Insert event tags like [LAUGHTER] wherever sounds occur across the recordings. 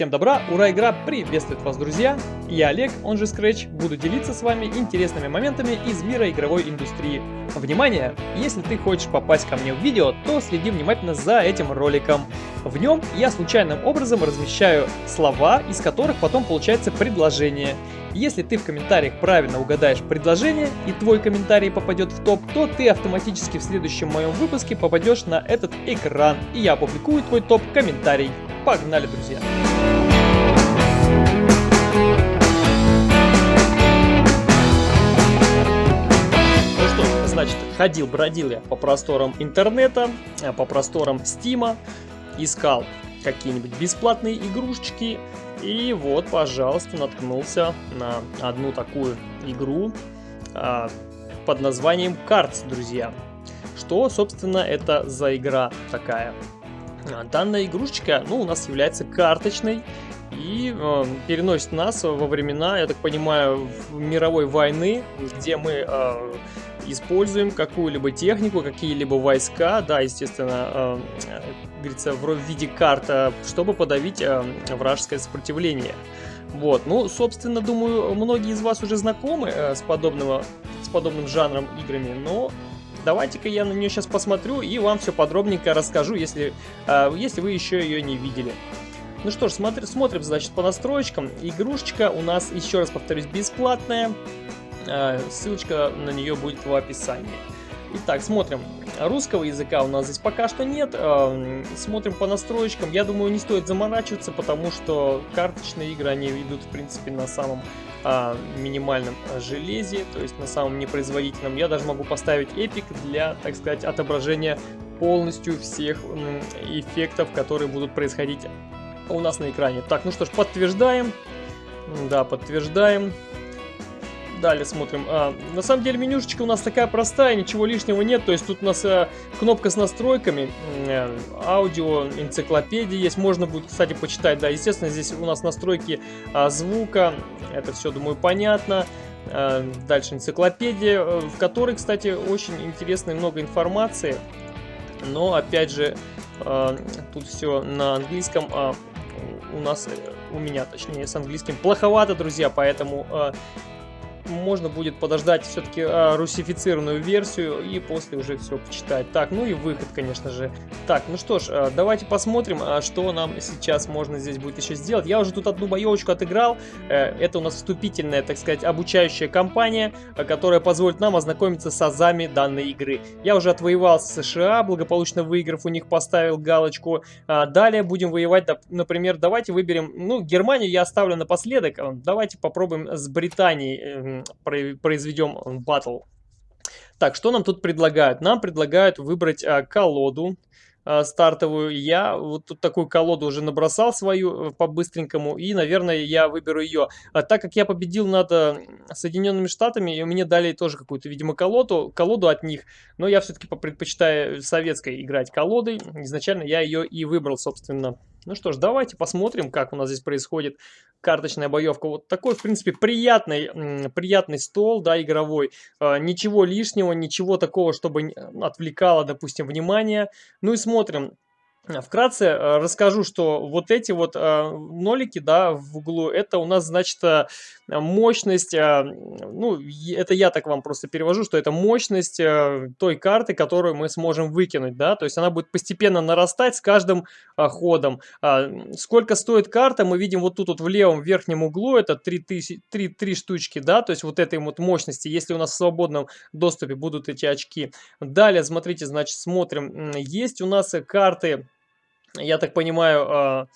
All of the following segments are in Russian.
Всем добра, ура, игра приветствует вас, друзья! Я Олег, он же Scratch, буду делиться с вами интересными моментами из мира игровой индустрии. Внимание! Если ты хочешь попасть ко мне в видео, то следи внимательно за этим роликом. В нем я случайным образом размещаю слова, из которых потом получается предложение. Если ты в комментариях правильно угадаешь предложение и твой комментарий попадет в топ, то ты автоматически в следующем моем выпуске попадешь на этот экран, и я опубликую твой топ-комментарий. Погнали, друзья! Ну значит, ходил, бродил я по просторам интернета, э, по просторам стима, искал какие-нибудь бесплатные игрушечки, и вот, пожалуйста, наткнулся на одну такую игру а, под названием Cards, друзья. Что, собственно, это за игра такая? А, данная игрушечка, ну, у нас является карточной и э, переносит нас во времена, я так понимаю, мировой войны, где мы э, используем какую-либо технику, какие-либо войска, да, естественно, э, говорится, в виде карта, чтобы подавить э, вражеское сопротивление. Вот, ну, собственно, думаю, многие из вас уже знакомы э, с, подобного, с подобным жанром играми, но Давайте-ка я на нее сейчас посмотрю и вам все подробненько расскажу, если, э, если вы еще ее не видели. Ну что ж, смотри, смотрим, значит, по настройкам. Игрушечка у нас, еще раз повторюсь, бесплатная. Э, ссылочка на нее будет в описании. Итак, смотрим. Русского языка у нас здесь пока что нет. Э, смотрим по настройкам. Я думаю, не стоит заморачиваться, потому что карточные игры, они идут, в принципе, на самом а, минимальном железе, то есть на самом непроизводительном. Я даже могу поставить эпик для, так сказать, отображения полностью всех эффектов, которые будут происходить у нас на экране. Так, ну что ж, подтверждаем. Да, подтверждаем. Далее смотрим. А, на самом деле менюшечка у нас такая простая, ничего лишнего нет. То есть тут у нас а, кнопка с настройками, а, аудио, энциклопедия есть. Можно будет, кстати, почитать. Да, естественно, здесь у нас настройки а, звука. Это все, думаю, понятно. А, дальше энциклопедия, э, в которой, кстати, очень интересно и много информации. Но, опять же, а, тут все на английском. А, у нас, у меня точнее, с английским плоховато, друзья, поэтому э, можно будет подождать все-таки а, русифицированную версию и после уже все почитать. Так, ну и выход, конечно же. Так, ну что ж, а, давайте посмотрим, а, что нам сейчас можно здесь будет еще сделать. Я уже тут одну боевочку отыграл. Э, это у нас вступительная, так сказать, обучающая кампания, которая позволит нам ознакомиться с азами данной игры. Я уже отвоевал с США, благополучно выиграв у них, поставил галочку. Далее будем воевать, например, давайте выберем, ну, Германию я оставлю напоследок. Давайте попробуем с Британией эм, произведем батл. Так, что нам тут предлагают? Нам предлагают выбрать а, колоду а, стартовую. Я вот тут такую колоду уже набросал свою э, по-быстренькому, и, наверное, я выберу ее. А так как я победил над э, Соединенными Штатами, и мне дали тоже какую-то, видимо, колоду, колоду от них, но я все-таки предпочитаю советской играть колодой. Изначально я ее и выбрал, собственно. Ну что ж, давайте посмотрим, как у нас здесь происходит карточная боевка. Вот такой, в принципе, приятный, приятный стол, да, игровой. А, ничего лишнего, ничего такого, чтобы отвлекало, допустим, внимание. Ну и смотрим. Вкратце э, расскажу, что вот эти вот э, нолики, да, в углу, это у нас, значит, э, мощность, ну, это я так вам просто перевожу, что это мощность той карты, которую мы сможем выкинуть, да, то есть она будет постепенно нарастать с каждым ходом. А, сколько стоит карта, мы видим вот тут вот в левом верхнем углу, это 3, 3, 3 штучки, да, то есть вот этой вот мощности, если у нас в свободном доступе будут эти очки. Далее, смотрите, значит, смотрим, есть у нас карты я так понимаю, а,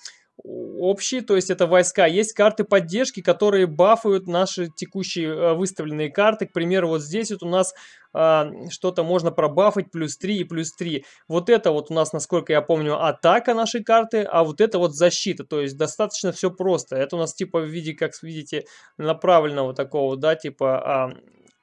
общие, то есть это войска. Есть карты поддержки, которые бафают наши текущие а, выставленные карты. К примеру, вот здесь вот у нас а, что-то можно пробафать плюс 3 и плюс 3. Вот это вот у нас, насколько я помню, атака нашей карты, а вот это вот защита. То есть достаточно все просто. Это у нас типа в виде, как видите, направленного такого, да, типа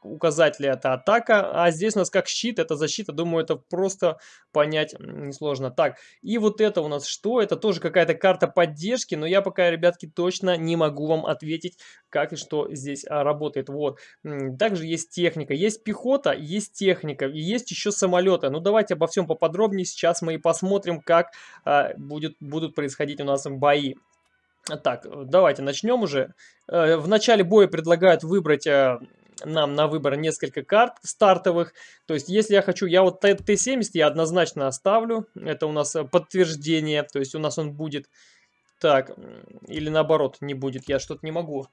указатели это атака, а здесь у нас как щит, это защита, думаю, это просто понять несложно. Так, и вот это у нас что? Это тоже какая-то карта поддержки, но я пока, ребятки, точно не могу вам ответить, как и что здесь а, работает. Вот. Также есть техника, есть пехота, есть техника, и есть еще самолеты. Ну, давайте обо всем поподробнее, сейчас мы и посмотрим, как а, будет, будут происходить у нас бои. Так, давайте начнем уже. Э, в начале боя предлагают выбрать э, нам на выбор несколько карт стартовых. То есть, если я хочу, я вот Т-70 я однозначно оставлю. Это у нас подтверждение, то есть у нас он будет. Так, или наоборот, не будет, я что-то не могу.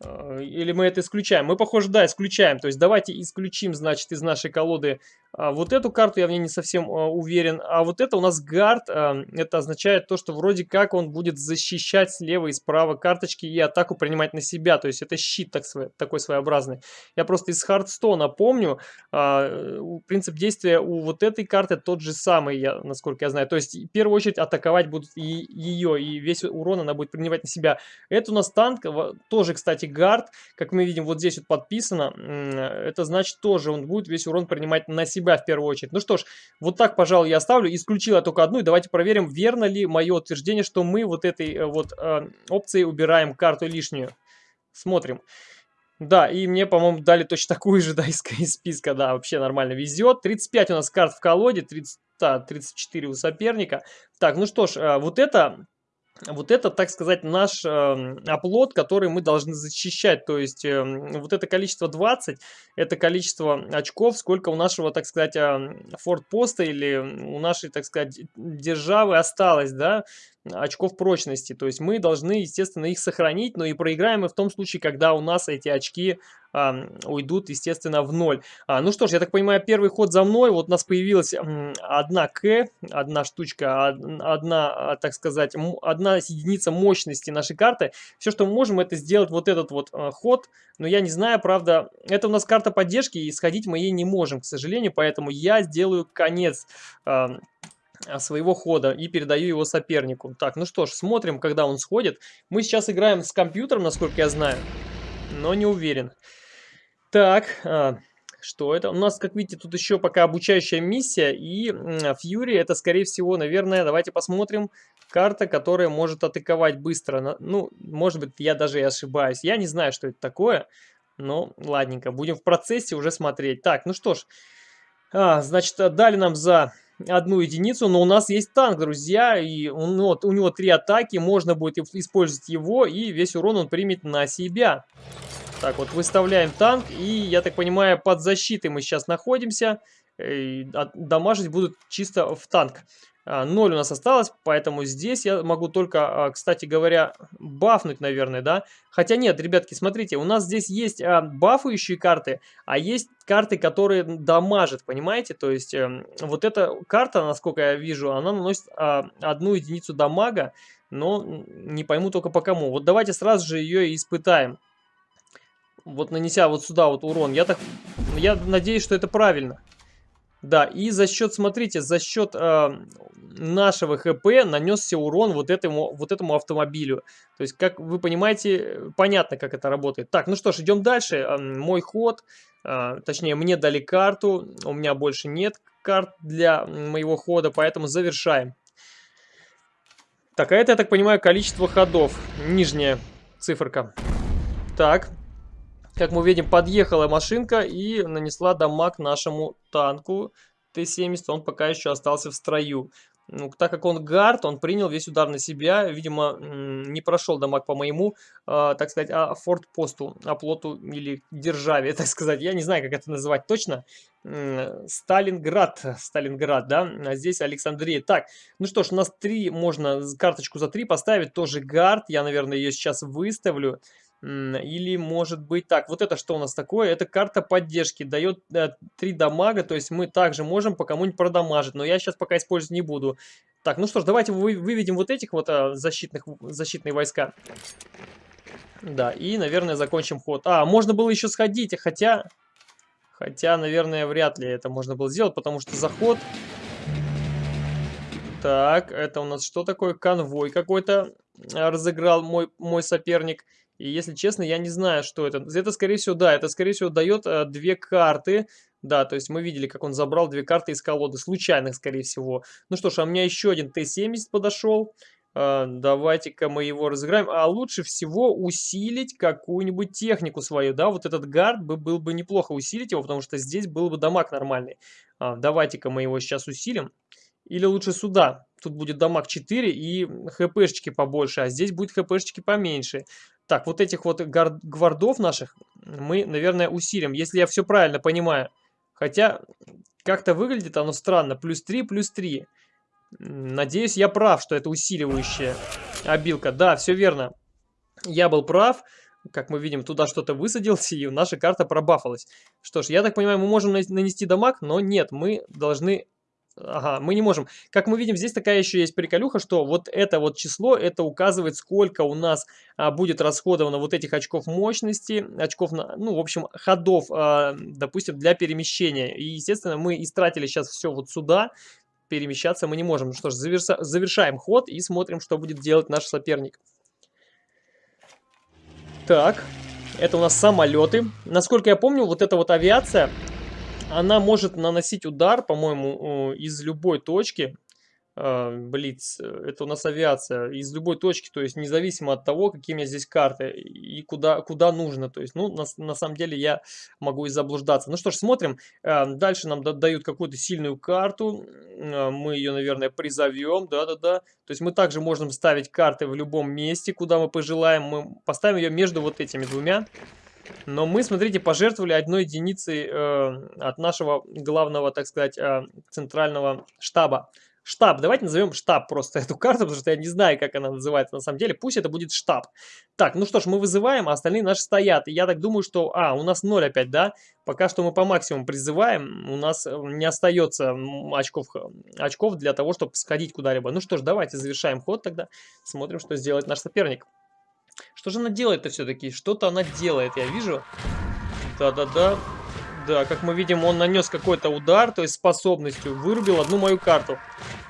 Э, или мы это исключаем? Мы, похоже, да, исключаем. То есть давайте исключим, значит, из нашей колоды вот эту карту я в ней не совсем а, уверен. А вот это у нас гард. А, это означает то, что вроде как он будет защищать слева и справа карточки и атаку принимать на себя. То есть это щит так, такой своеобразный. Я просто из Хардстона помню. А, принцип действия у вот этой карты тот же самый, я, насколько я знаю. То есть в первую очередь атаковать будут и ее. И весь урон она будет принимать на себя. Это у нас танк. Тоже, кстати, гард. Как мы видим, вот здесь вот подписано. Это значит тоже он будет весь урон принимать на себя себя в первую очередь. Ну что ж, вот так, пожалуй, я оставлю. Исключил я только одну. И давайте проверим, верно ли мое утверждение, что мы вот этой э, вот э, опцией убираем карту лишнюю. Смотрим. Да, и мне, по-моему, дали точно такую же, [LAUGHS] да, из, из списка, да, вообще нормально везет. 35 у нас карт в колоде, 30, да, 34 у соперника. Так, ну что ж, э, вот это вот это, так сказать, наш э, оплот, который мы должны защищать. То есть э, вот это количество 20, это количество очков, сколько у нашего, так сказать, э, фортпоста или у нашей, так сказать, державы осталось, да, очков прочности. То есть мы должны, естественно, их сохранить, но и проиграем мы в том случае, когда у нас эти очки а, уйдут, естественно, в ноль. А, ну что ж, я так понимаю, первый ход за мной. Вот у нас появилась одна К, одна штучка, одна, а, так сказать, одна единица мощности нашей карты. Все, что мы можем, это сделать вот этот вот а, ход. Но я не знаю, правда, это у нас карта поддержки, и сходить мы ей не можем, к сожалению. Поэтому я сделаю конец... Своего хода и передаю его сопернику. Так, ну что ж, смотрим, когда он сходит. Мы сейчас играем с компьютером, насколько я знаю, но не уверен. Так, а, что это? У нас, как видите, тут еще пока обучающая миссия, и Фьюри это, скорее всего, наверное, давайте посмотрим, карта, которая может атаковать быстро. Ну, может быть, я даже и ошибаюсь. Я не знаю, что это такое, но ладненько, будем в процессе уже смотреть. Так, ну что ж, а, значит, дали нам за одну единицу, но у нас есть танк, друзья, и он, вот, у него три атаки, можно будет использовать его, и весь урон он примет на себя. Так, вот выставляем танк, и, я так понимаю, под защитой мы сейчас находимся, и дамажить будут чисто в танк. 0 а, у нас осталось, поэтому здесь я могу только, а, кстати говоря, бафнуть, наверное, да? Хотя нет, ребятки, смотрите, у нас здесь есть а, бафающие карты, а есть карты, которые дамажат, понимаете? То есть эм, вот эта карта, насколько я вижу, она наносит одну единицу дамага, но не пойму только по кому. Вот давайте сразу же ее испытаем. Вот нанеся вот сюда вот урон. Я так, я надеюсь, что это правильно. Да, и за счет, смотрите, за счет э, нашего ХП нанесся урон вот этому, вот этому автомобилю. То есть, как вы понимаете, понятно, как это работает. Так, ну что ж, идем дальше. Мой ход, э, точнее, мне дали карту, у меня больше нет карт для моего хода, поэтому завершаем. Так, а это, я так понимаю, количество ходов. Нижняя циферка. Так, как мы видим, подъехала машинка и нанесла дамаг нашему танку Т-70. Он пока еще остался в строю. Ну, так как он гард, он принял весь удар на себя. Видимо, не прошел дамаг по моему, э, так сказать, а фортпосту, оплоту или державе, [LAUGHS] так сказать. Я не знаю, как это называть точно. Сталинград, Сталинград, да, а здесь Александрия. Так, ну что ж, у нас три, можно карточку за три поставить, тоже гард. Я, наверное, ее сейчас выставлю. Или может быть так, вот это что у нас такое? Это карта поддержки, дает э, 3 дамага, то есть мы также можем по кому-нибудь продамажить, но я сейчас пока использовать не буду. Так, ну что ж, давайте вы, выведем вот этих вот а, защитных, защитные войска. Да, и, наверное, закончим ход. А, можно было еще сходить, хотя... Хотя, наверное, вряд ли это можно было сделать, потому что заход... Так, это у нас что такое? Конвой какой-то разыграл мой, мой соперник. И если честно, я не знаю, что это. Это, скорее всего, да, это, скорее всего, дает э, две карты. Да, то есть мы видели, как он забрал две карты из колоды, случайных, скорее всего. Ну что ж, а у меня еще один Т-70 подошел. Э, Давайте-ка мы его разыграем. А лучше всего усилить какую-нибудь технику свою, да, вот этот гард бы, был бы неплохо усилить его, потому что здесь был бы дамаг нормальный. Э, Давайте-ка мы его сейчас усилим. Или лучше сюда тут будет дамаг 4 и хпшечки побольше, а здесь будет хпшечки поменьше. Так, вот этих вот гвардов наших мы, наверное, усилим, если я все правильно понимаю. Хотя, как-то выглядит оно странно. Плюс 3, плюс 3. Надеюсь, я прав, что это усиливающая обилка. Да, все верно. Я был прав. Как мы видим, туда что-то высадился, [LAUGHS] и наша карта пробафалась. Что ж, я так понимаю, мы можем нанести дамаг, но нет, мы должны Ага, мы не можем. Как мы видим, здесь такая еще есть приколюха, что вот это вот число, это указывает, сколько у нас а, будет расходовано вот этих очков мощности, очков, на, ну, в общем, ходов, а, допустим, для перемещения. И, естественно, мы истратили сейчас все вот сюда, перемещаться мы не можем. Ну что ж, заверша, завершаем ход и смотрим, что будет делать наш соперник. Так, это у нас самолеты. Насколько я помню, вот эта вот авиация, она может наносить удар, по-моему, из любой точки. А, Блиц, это у нас авиация, из любой точки, то есть независимо от того, какие у меня здесь карты и куда, куда нужно. То есть, ну, на, на самом деле я могу и заблуждаться. Ну что ж, смотрим. А, дальше нам дают какую-то сильную карту. А, мы ее, наверное, призовем. Да-да-да. То есть мы также можем ставить карты в любом месте, куда мы пожелаем. Мы поставим ее между вот этими двумя. Но мы, смотрите, пожертвовали одной единицей э, от нашего главного, так сказать, э, центрального штаба. Штаб, давайте назовем штаб просто [LAUGHS] эту карту, потому что я не знаю, как она называется на самом деле. Пусть это будет штаб. Так, ну что ж, мы вызываем, а остальные наши стоят. И я так думаю, что... А, у нас 0 опять, да? Пока что мы по максимуму призываем. У нас э, не остается очков, очков для того, чтобы сходить куда-либо. Ну что ж, давайте завершаем ход тогда. Смотрим, что сделает наш соперник. Что же она делает-то все-таки? Что-то она делает, я вижу. Да-да-да. Да, как мы видим, он нанес какой-то удар, то есть способностью вырубил одну мою карту.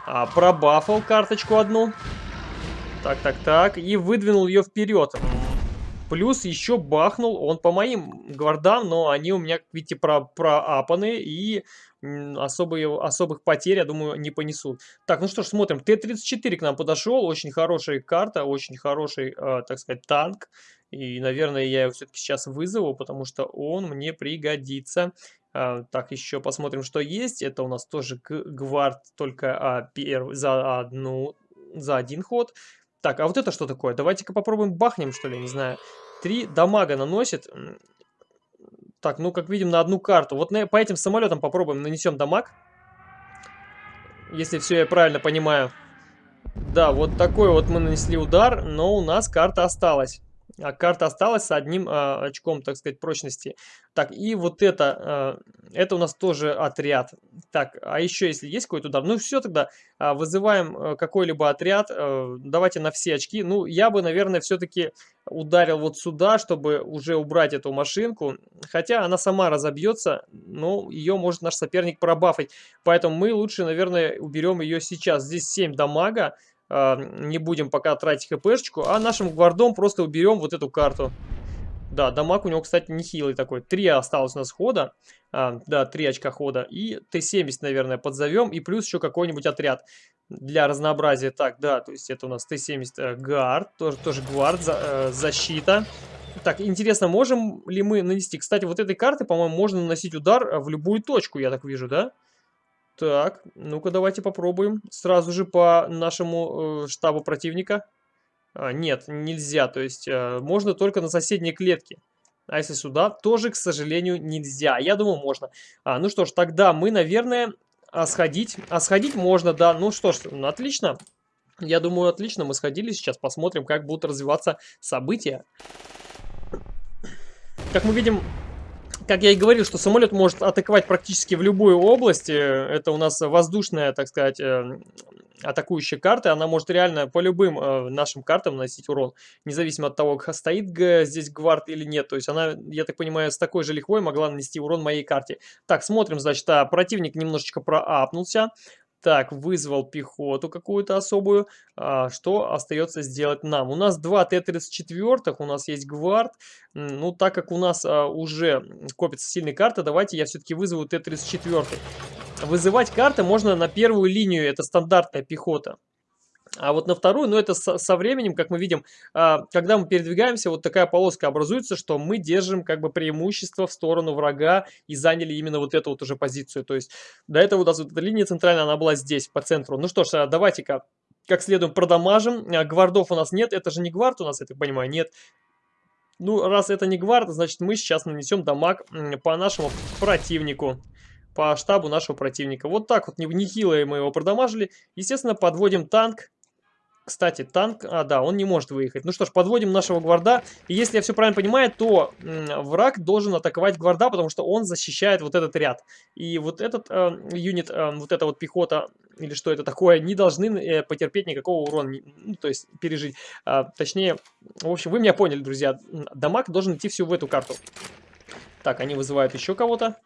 А, пробафал карточку одну. Так, так, так. И выдвинул ее вперед. Плюс еще бахнул он по моим гвардам, но они у меня, видите, про проапаны и особые, особых потерь, я думаю, не понесут. Так, ну что ж, смотрим. Т-34 к нам подошел. Очень хорошая карта, очень хороший, э, так сказать, танк. И, наверное, я его все-таки сейчас вызову, потому что он мне пригодится. А, так, еще посмотрим, что есть. Это у нас тоже гвард, только а, перв... за, одну, за один ход. Так, а вот это что такое? Давайте-ка попробуем бахнем, что ли, не знаю. Три дамага наносит. Так, ну, как видим, на одну карту. Вот на, по этим самолетам попробуем, нанесем дамаг. Если все я правильно понимаю. Да, вот такой вот мы нанесли удар, но у нас карта осталась. А карта осталась с одним а, очком, так сказать, прочности. Так, и вот это, а, это у нас тоже отряд. Так, а еще если есть какой-то удар, ну все тогда, а, вызываем а, какой-либо отряд, а, давайте на все очки. Ну, я бы, наверное, все-таки ударил вот сюда, чтобы уже убрать эту машинку. Хотя она сама разобьется, но ее может наш соперник пробафать. Поэтому мы лучше, наверное, уберем ее сейчас. Здесь 7 дамага. А, не будем пока тратить хпшечку, а нашим гвардом просто уберем вот эту карту. Да, дамаг у него, кстати, нехилый такой. Три осталось у нас хода. А, да, три очка хода. И Т-70, наверное, подзовем. И плюс еще какой-нибудь отряд для разнообразия. Так, да, то есть это у нас Т-70 э, гард, тоже, тоже гвард, за, э, защита. Так, интересно, можем ли мы нанести... Кстати, вот этой карты, по-моему, можно наносить удар в любую точку, я так вижу, да? Да. Так, ну-ка давайте попробуем. Сразу же по нашему э, штабу противника. А, нет, нельзя. То есть э, можно только на соседней клетке. А если сюда, тоже, к сожалению, нельзя. Я думаю, можно. А, ну что ж, тогда мы, наверное, а сходить. А сходить можно, да. Ну что ж, ну, отлично. Я думаю, отлично. Мы сходили. Сейчас посмотрим, как будут развиваться события. Как мы видим, как я и говорил, что самолет может атаковать практически в любую область. Э, это у нас воздушная, так сказать, э, атакующая карта. Она может реально по любым э, нашим картам наносить урон. Независимо от того, стоит здесь гвард или нет. То есть она, я так понимаю, с такой же лихвой могла нанести урон моей карте. Так, смотрим, значит, а, противник немножечко проапнулся. Так, вызвал пехоту какую-то особую. А, что остается сделать нам? У нас два Т-34, у нас есть гвард. Ну, так как у нас а, уже копится сильная карта, давайте я все-таки вызову Т-34. Вызывать карты можно на первую линию, это стандартная пехота. А вот на вторую, ну это со, со временем, как мы видим, а, когда мы передвигаемся, вот такая полоска образуется, что мы держим как бы преимущество в сторону врага и заняли именно вот эту вот уже позицию. То есть до этого у нас вот эта линия центральная, она была здесь, по центру. Ну что ж, а давайте-ка как следуем продамажим. А, гвардов у нас нет, это же не гвард у нас, я так понимаю, нет. Ну, раз это не гвард, значит мы сейчас нанесем дамаг по нашему противнику по штабу нашего противника. Вот так вот, нехило мы его продамажили. Естественно, подводим танк кстати, танк, а да, он не может выехать. Ну что ж, подводим нашего гварда. И если я все правильно понимаю, то враг должен атаковать гварда, потому что он защищает вот этот ряд. И вот этот э, юнит, э, вот эта вот пехота, или что это такое, не должны э, потерпеть никакого урона, ну, то есть пережить. А, точнее, в общем, вы меня поняли, друзья. Дамаг должен идти всю в эту карту. Так, они вызывают еще кого-то.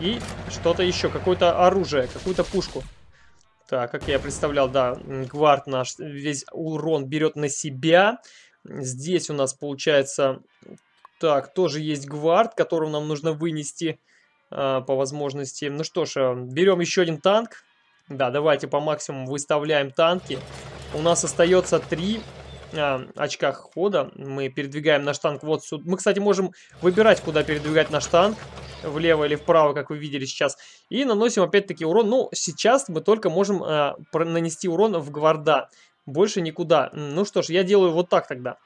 И что-то еще, какое-то оружие, какую-то пушку. Так, как я представлял, да, гвард наш весь урон берет на себя. Здесь у нас получается, так, тоже есть гвард, которого нам нужно вынести э, по возможности. Ну что ж, э, берем еще один танк. Да, давайте по максимуму выставляем танки. У нас остается три э, очка хода. Мы передвигаем наш танк вот сюда. Мы, кстати, можем выбирать, куда передвигать наш танк влево или вправо, как вы видели сейчас. И наносим опять-таки урон. Ну, сейчас мы только можем э, нанести урон в гварда. Больше никуда. Ну что ж, я делаю вот так тогда.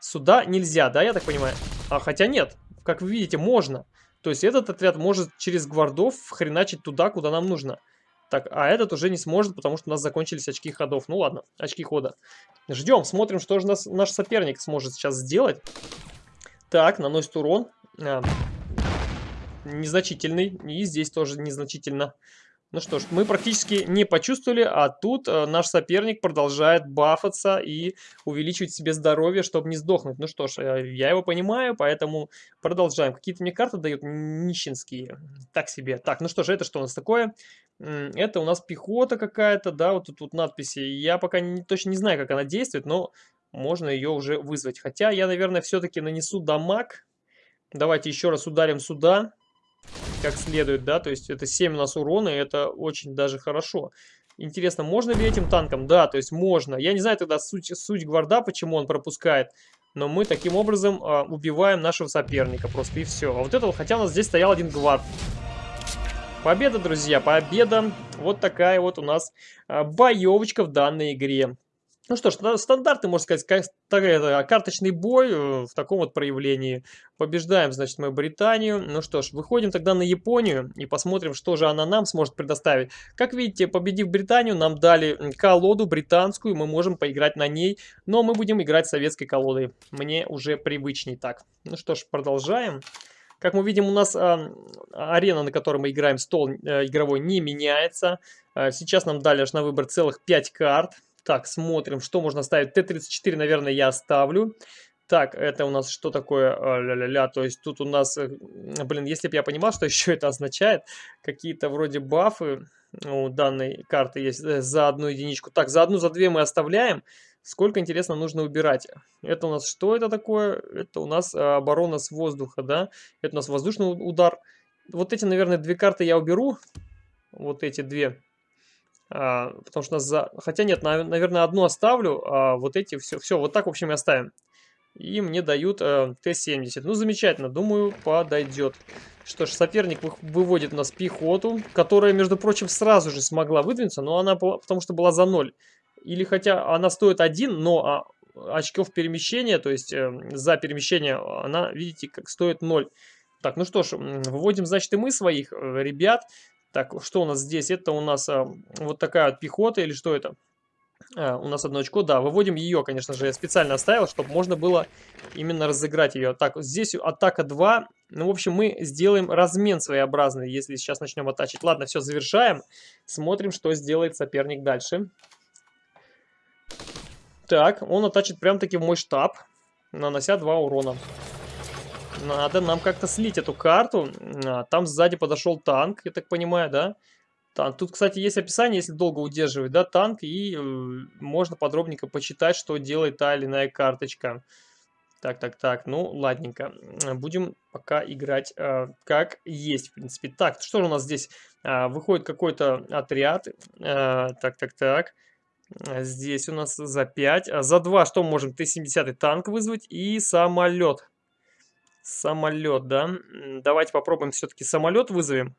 Сюда нельзя, да, я так понимаю? А, хотя нет, как вы видите, можно. То есть этот отряд может через гвардов хреначить туда, куда нам нужно. Так, а этот уже не сможет, потому что у нас закончились очки ходов. Ну ладно, очки хода. Ждем, смотрим, что же нас, наш соперник сможет сейчас сделать. Так, наносит урон. А, незначительный. И здесь тоже незначительно. Ну что ж, мы практически не почувствовали, а тут э, наш соперник продолжает бафаться и увеличивать себе здоровье, чтобы не сдохнуть. Ну что ж, э, я его понимаю, поэтому продолжаем. Какие-то мне карты дают нищенские. Так себе. Так, ну что ж, это что у нас такое? Это у нас пехота какая-то, да, вот тут, тут надписи. Я пока не, точно не знаю, как она действует, но можно ее уже вызвать. Хотя я, наверное, все-таки нанесу дамаг. Давайте еще раз ударим сюда как следует, да, то есть это 7 у нас урона, и это очень даже хорошо. Интересно, можно ли этим танком? Да, то есть можно. Я не знаю тогда суть, суть гварда, почему он пропускает, но мы таким образом а, убиваем нашего соперника просто и все. А вот это, хотя у нас здесь стоял один гвард. Победа, друзья, победа. Вот такая вот у нас а, боевочка в данной игре. Ну что ж, стандартный, можно сказать, карточный бой э, в таком вот проявлении. Побеждаем, значит, мы Британию. Ну что ж, выходим тогда на Японию и посмотрим, что же она нам сможет предоставить. Как видите, победив Британию, нам дали колоду британскую, мы можем поиграть на ней, но мы будем играть советской колодой. Мне уже привычней так. Ну что ж, продолжаем. Как мы видим, у нас э, арена, на которой мы играем, стол э, игровой не меняется. Э, сейчас нам дали аж на выбор целых 5 карт. Так, смотрим, что можно ставить. Т-34, наверное, я оставлю. Так, это у нас что такое? Ля-ля-ля, то есть тут у нас, э, блин, если бы я понимал, что [LAUGHS] еще это означает, какие-то вроде бафы у данной карты есть э, за одну единичку. Так, за одну, за две мы оставляем. Сколько, интересно, нужно убирать? Это у нас что это такое? Это у нас а, оборона с воздуха, да? Это у нас воздушный удар. Вот эти, наверное, две карты я уберу. Вот эти две. А, потому что нас за... Хотя нет, наверное, одну оставлю, а вот эти все, все вот так, в общем, и оставим. И мне дают э, Т-70. Ну, замечательно, думаю, подойдет. Что ж, соперник выводит у нас пехоту, которая, между прочим, сразу же смогла выдвинуться, но она, потому что была за ноль. Или хотя она стоит один, но а, очков перемещения, то есть э, за перемещение, она, видите, как стоит 0. Так, ну что ж, выводим, значит, и мы своих э, ребят. Так, что у нас здесь? Это у нас а, вот такая вот пехота или что это? А, у нас одно очко, да, выводим ее, конечно же, я специально оставил, чтобы можно было именно разыграть ее. Так, здесь атака 2, ну, в общем, мы сделаем размен своеобразный, если сейчас начнем атачить. Ладно, все, завершаем, смотрим, что сделает соперник дальше. Так, он атачит прям-таки в мой штаб, нанося 2 урона. Надо нам как-то слить эту карту. А, там сзади подошел танк, я так понимаю, да? Танк. Тут, кстати, есть описание, если долго удерживать, да, танк, и э, можно подробненько почитать, что делает та или иная карточка. Так, так, так, ну, ладненько. Будем пока играть э, как есть, в принципе. Так, что же у нас здесь? Э, выходит какой-то отряд. Э, так, так, так. А Здесь у нас за 5. А за 2 что можем? Т-70 танк вызвать и самолет. Самолет, да? Давайте попробуем все-таки самолет вызовем.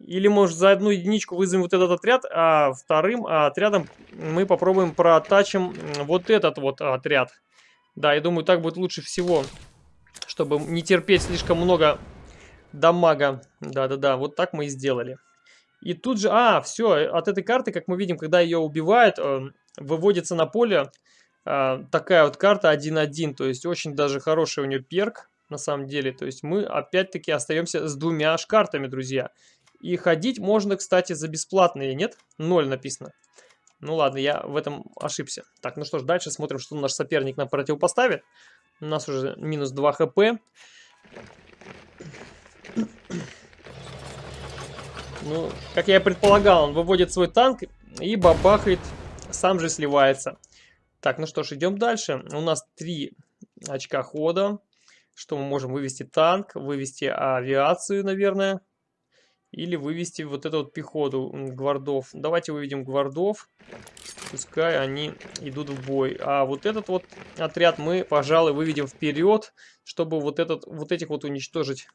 Или, может, за одну единичку вызовем вот этот отряд, а вторым а отрядом мы попробуем протачим вот этот вот отряд. Да, я думаю, так будет лучше всего, чтобы не терпеть слишком много дамага. Да-да-да, вот так мы и сделали. И тут же, а, все, от этой карты, как мы видим, когда ее убивают, э, выводится на поле э, такая вот карта 1-1. То есть очень даже хороший у нее перк, на самом деле. То есть мы опять-таки остаемся с двумя аж картами, друзья. И ходить можно, кстати, за бесплатные, нет? Ноль написано. Ну ладно, я в этом ошибся. Так, ну что ж, дальше смотрим, что наш соперник нам противопоставит. У нас уже минус 2 хп. Ну, как я и предполагал, он выводит свой танк и бабахает, сам же сливается. Так, ну что ж, идем дальше. У нас 3 очка хода. Что мы можем вывести танк, вывести авиацию, наверное. Или вывести вот эту вот пехоту гвардов. Давайте выведем гвардов. Пускай они идут в бой. А вот этот вот отряд мы, пожалуй, выведем вперед, чтобы вот, этот, вот этих вот уничтожить.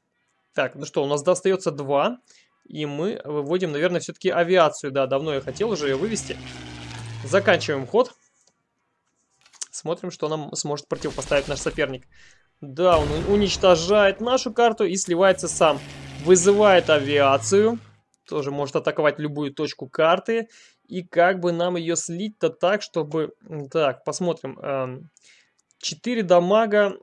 Так, ну что, у нас достается два. И мы выводим, наверное, все-таки авиацию. Да, давно я хотел уже ее вывести. Заканчиваем ход. Смотрим, что нам сможет противопоставить наш соперник. Да, он уничтожает нашу карту и сливается сам. Вызывает авиацию. Тоже может атаковать любую точку карты. И как бы нам ее слить-то так, чтобы... Так, посмотрим. 4 эм, дамага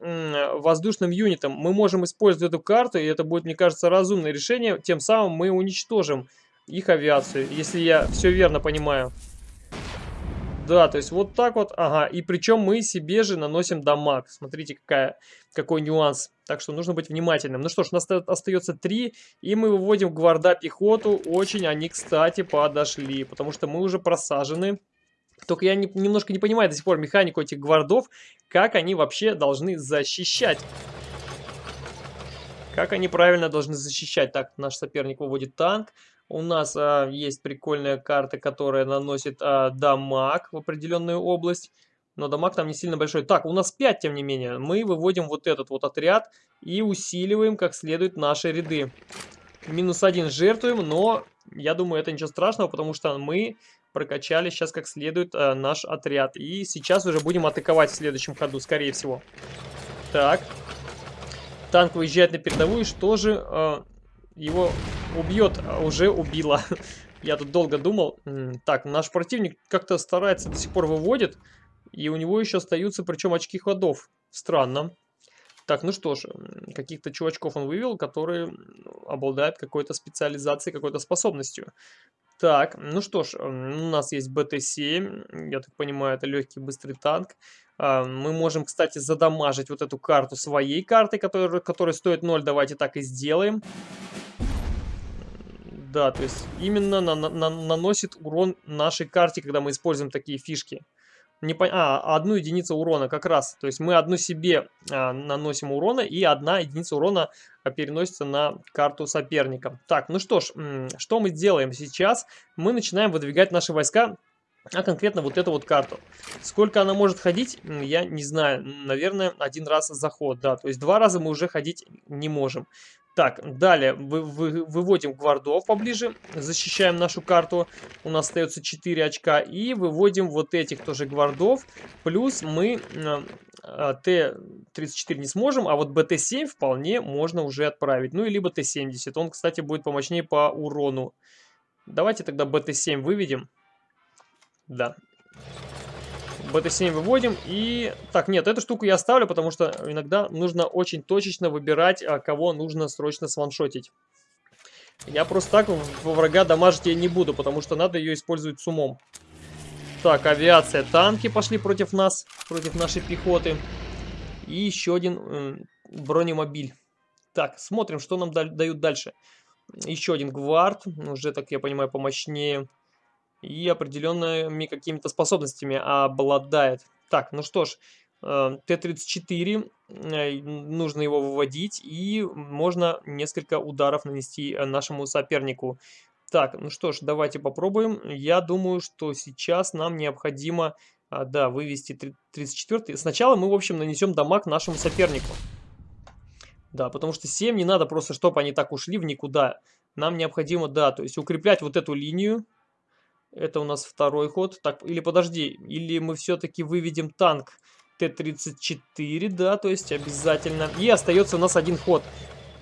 воздушным юнитом. Мы можем использовать эту карту, и это будет, мне кажется, разумное решение. Тем самым мы уничтожим их авиацию, если я все верно понимаю. Да, то есть вот так вот, ага, и причем мы себе же наносим дамаг. Смотрите, какая, какой нюанс. Так что нужно быть внимательным. Ну что ж, у нас остается 3, и мы выводим гварда пехоту. Очень они, кстати, подошли, потому что мы уже просажены. Только я не, немножко не понимаю до сих пор механику этих гвардов, как они вообще должны защищать. Как они правильно должны защищать. Так, наш соперник выводит танк. У нас а, есть прикольная карта, которая наносит а, дамаг в определенную область. Но дамаг там не сильно большой. Так, у нас 5, тем не менее. Мы выводим вот этот вот отряд и усиливаем как следует наши ряды. Минус один жертвуем, но я думаю, это ничего страшного, потому что мы прокачали сейчас как следует а, наш отряд. И сейчас уже будем атаковать в следующем ходу, скорее всего. Так. Танк выезжает на передовую, что же... А, его убьет, уже убила. [LAUGHS] Я тут долго думал. Так, наш противник как-то старается, до сих пор выводит. И у него еще остаются, причем очки ходов. Странно. Так, ну что ж, каких-то чувачков он вывел, которые обладают какой-то специализацией, какой-то способностью. Так, ну что ж, у нас есть БТ-7, я так понимаю, это легкий быстрый танк. А, мы можем, кстати, задамажить вот эту карту своей картой, которая, которая стоит 0, давайте так и сделаем. Да, то есть именно на, на, наносит урон нашей карте, когда мы используем такие фишки. Не по... А, одну единицу урона как раз. То есть мы одну себе а, наносим урона, и одна единица урона а, переносится на карту соперника. Так, ну что ж, что мы делаем сейчас? Мы начинаем выдвигать наши войска а конкретно вот эту вот карту. Сколько она может ходить, я не знаю. Наверное, один раз заход, да. То есть два раза мы уже ходить не можем. Так, далее вы, вы, выводим гвардов поближе, защищаем нашу карту. У нас остается 4 очка. И выводим вот этих тоже гвардов. Плюс мы э, Т-34 не сможем, а вот БТ-7 вполне можно уже отправить. Ну, и либо Т-70. Он, кстати, будет помощнее по урону. Давайте тогда БТ-7 выведем. Да, BT7 выводим. И... Так, нет, эту штуку я оставлю, потому что иногда нужно очень точечно выбирать, а кого нужно срочно сваншотить. Я просто так во врага дамажить я не буду, потому что надо ее использовать с умом. Так, авиация, танки пошли против нас, против нашей пехоты. И еще один бронемобиль. Так, смотрим, что нам дают дальше. Еще один гвард, уже, так я понимаю, помощнее и определенными какими-то способностями обладает. Так, ну что ж, э, Т-34, э, нужно его выводить, и можно несколько ударов нанести нашему сопернику. Так, ну что ж, давайте попробуем. Я думаю, что сейчас нам необходимо, а, да, вывести 34. Сначала мы, в общем, нанесем дамаг нашему сопернику. Да, потому что 7 не надо просто, чтобы они так ушли в никуда. Нам необходимо, да, то есть укреплять вот эту линию. Это у нас второй ход. Так, или подожди, или мы все-таки выведем танк Т-34, да, то есть обязательно. И остается у нас один ход.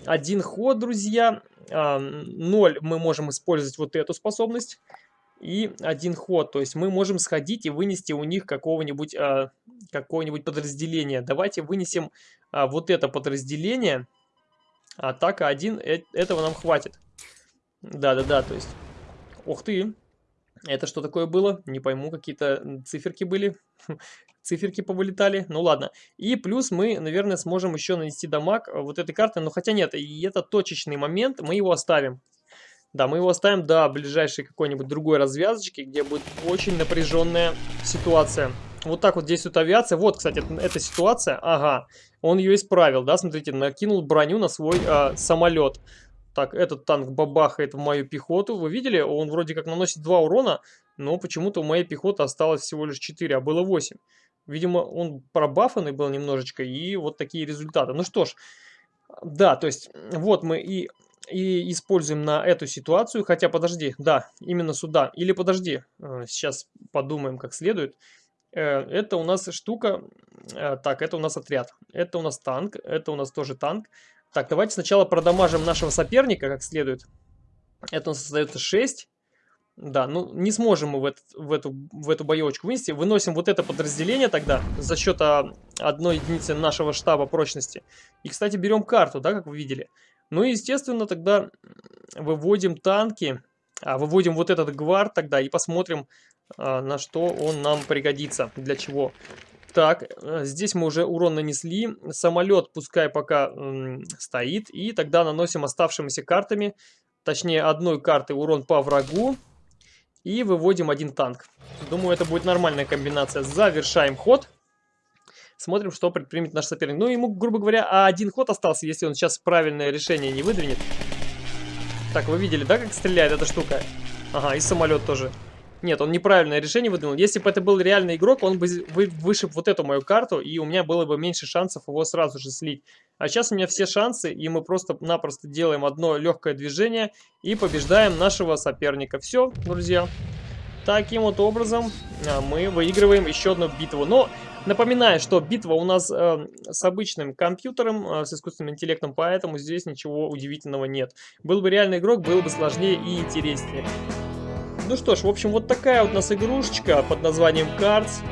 Один ход, друзья. А, 0 мы можем использовать вот эту способность. И один ход, то есть мы можем сходить и вынести у них какого-нибудь а, какое-нибудь подразделение. Давайте вынесем а, вот это подразделение. Атака 1, э этого нам хватит. Да-да-да, то есть... Ух ты! Это что такое было? Не пойму, какие-то циферки были. [LAUGHS] Циферки повылетали. Ну ладно. И плюс мы, наверное, сможем еще нанести дамаг вот этой карты. Но хотя нет, и это точечный момент, мы его оставим. Да, мы его оставим до ближайшей какой-нибудь другой развязочки, где будет очень напряженная ситуация. Вот так вот действует авиация. Вот, кстати, эта ситуация. Ага, он ее исправил, да, смотрите, накинул броню на свой э, самолет. Так, этот танк бабахает в мою пехоту. Вы видели? Он вроде как наносит 2 урона, но почему-то у моей пехоты осталось всего лишь 4, а было 8. Видимо, он пробафанный был немножечко, и вот такие результаты. Ну что ж, да, то есть вот мы и, и используем на эту ситуацию. Хотя, подожди, да, именно сюда. Или подожди, э, сейчас подумаем как следует. Э, это у нас штука, э, так, это у нас отряд. Это у нас танк, это у нас тоже танк. Так, давайте сначала продамажим нашего соперника как следует. Это у нас остается 6. Да, ну не сможем мы в, этот, в, эту, в эту боевочку вынести. Выносим вот это подразделение тогда за счет а, одной единицы нашего штаба прочности. И, кстати, берем карту, да, как вы видели. Ну и, естественно, тогда выводим танки, а, выводим вот этот гвард тогда и посмотрим, а, на что он нам пригодится, для чего. Так, э, здесь мы уже урон нанесли. Самолет пускай пока стоит. И тогда наносим оставшимися картами, точнее одной картой урон по врагу. И выводим один танк. Думаю, это будет нормальная комбинация. Завершаем ход. Смотрим, что предпримет наш соперник. Ну, ему, грубо говоря, один ход остался, если он сейчас правильное решение не выдвинет. Так, вы видели, да, как стреляет эта штука? Ага, и самолет тоже. Нет, он неправильное решение выдвинул. Если бы это был реальный игрок, он бы вышиб вот эту мою карту, и у меня было бы меньше шансов его сразу же слить. А сейчас у меня все шансы, и мы просто-напросто делаем одно легкое движение и побеждаем нашего соперника. Все, друзья. Таким вот образом а, мы выигрываем еще одну битву. Но напоминаю, что битва у нас э, с обычным компьютером, э, с искусственным интеллектом, поэтому здесь ничего удивительного нет. Был бы реальный игрок, было бы сложнее и интереснее. Ну что ж, в общем, вот такая вот у нас игрушечка под названием Cards.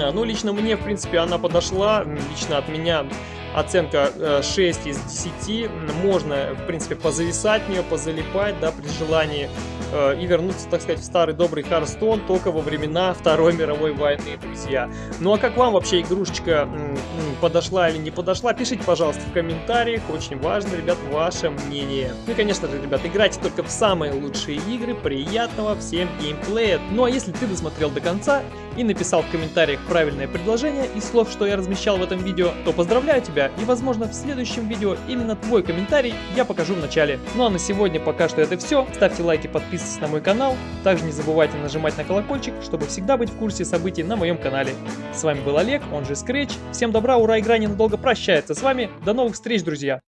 А, ну, лично мне, в принципе, она подошла. Лично от меня оценка 6 э, из 10. Можно, в принципе, позависать в нее, позалипать, да, при желании. Э, и вернуться, так сказать, в старый добрый Харстон только во времена Второй мировой войны, друзья. Ну а как вам вообще игрушечка подошла или не подошла, пишите, пожалуйста, в комментариях. Очень важно, ребят, ваше мнение. Ну и, конечно же, ребят, играйте только в самые лучшие игры. Приятного всем геймплея. Ну а если ты досмотрел до конца и написал в комментариях правильное предложение из слов, что я размещал в этом видео, то поздравляю тебя и, возможно, в следующем видео именно твой комментарий я покажу в начале. Ну а на сегодня пока что это все. Ставьте лайки, подписывайтесь на мой канал. Также не забывайте нажимать на колокольчик, чтобы всегда быть в курсе событий на моем канале. С вами был Олег, он же Scratch. Всем добра, ура, игра ненадолго прощается с вами. До новых встреч, друзья!